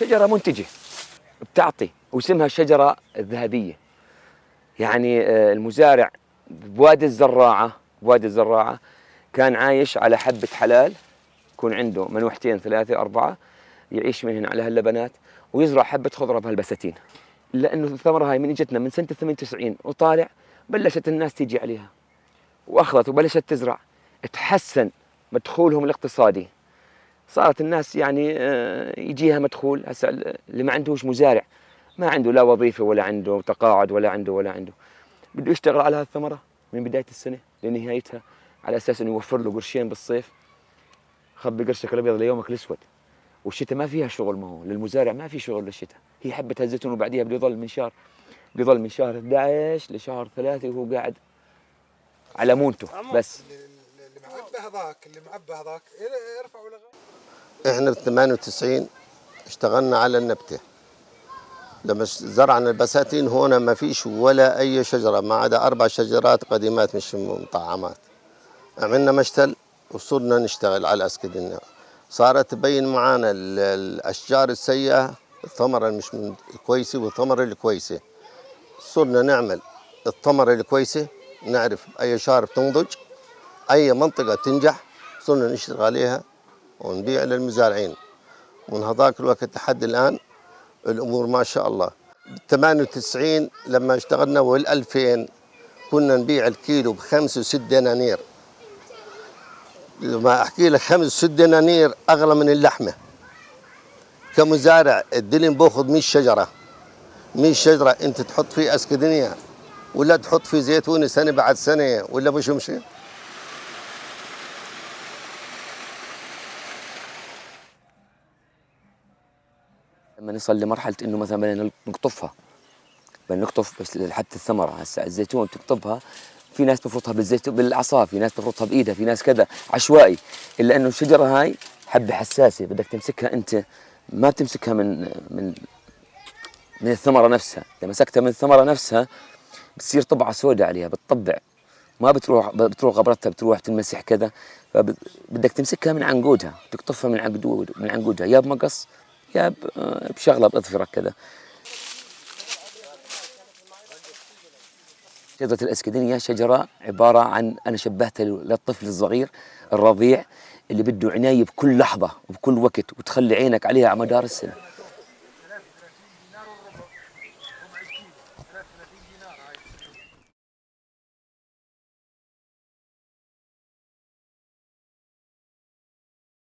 شجرة منتجة بتعطي واسمها الشجرة الذهبية يعني آه، المزارع بوادي الزراعة بوادي الزراعة كان عايش على حبة حلال يكون عنده منوحتين ثلاثة أربعة يعيش منهن على هاللبنات ويزرع حبة خضرة بهالبساتين لأنه الثمرة هاي من إجتنا من سنة 98 وطالع بلشت الناس تيجي عليها. وأخذت وبلشت تزرع. تحسن مدخولهم الاقتصادي. صارت الناس يعني آه، يجيها مدخول هسه اللي ما عندهوش مزارع. ما عنده لا وظيفة ولا عنده تقاعد ولا عنده ولا عنده. بده يشتغل على هالثمرة من بداية السنة لنهايتها على أساس إنه يوفر له قرشين بالصيف. خبي قرشك الأبيض ليومك الأسود. والشتاء ما فيها شغل ما هو. للمزارع ما في شغل للشتاء. هي حبة الزيتون وبعديها بده يضل من شهر بده يضل من شهر 11 لشهر 3 وهو قاعد على مونته بس. هذاك اللي معبى هذاك ارفعوا لغايه إحنا في 98 اشتغلنا على النبتة. لما زرعنا البساتين هنا ما فيش ولا أي شجرة ما عدا أربع شجرات قديمات مش مطعمات. عملنا مشتل وصرنا نشتغل على الاسكدنيا صارت تبين معانا ال- الأشجار السيئة الثمره المش الكويسة والثمره الكويسة. صرنا نعمل الثمره الكويسة نعرف أي شهر بتنضج أي منطقة تنجح صرنا نشتغل عليها ونبيع للمزارعين. ومن هذاك الوقت لحد الآن الأمور ما شاء الله. 98 لما اشتغلنا وال 2000 كنا نبيع الكيلو بخمس وست دنانير. لما أحكي لك خمس وست دنانير أغلى من اللحمة. كمزارع الدلم بأخذ 100 شجرة. 100 شجرة أنت تحط فيه أسكدنيا ولا تحط فيه زيتون سنة بعد سنة ولا مش مشي لما نصل لمرحلة إنه مثلا بدنا نقطفها. بدنا نقطف بس حتى الثمرة. هسه الزيتون تقطفها في ناس بفرطها بالزيتون بالعصا في ناس بفرطها بإيدها في ناس كذا عشوائي. إلا إنه الشجرة هاي حبة حساسة بدك تمسكها أنت. ما بتمسكها من من من الثمرة نفسها. إذا مسكتها من الثمرة نفسها بتصير طبعة سوداء عليها بتطبع. ما بتروح بتروح غبرتها بتروح تنمسح كذا. فبدك تمسكها من عنقودها تقطفها من عنقود من عنقودها. يا بمقص يا بشغلة بأظفرك كذا شجرة الأسكدنية شجرة عبارة عن أنا شبهتها للطفل الصغير الرضيع اللي بده عناية بكل لحظة وبكل وقت وتخلي عينك عليها على مدار السنة.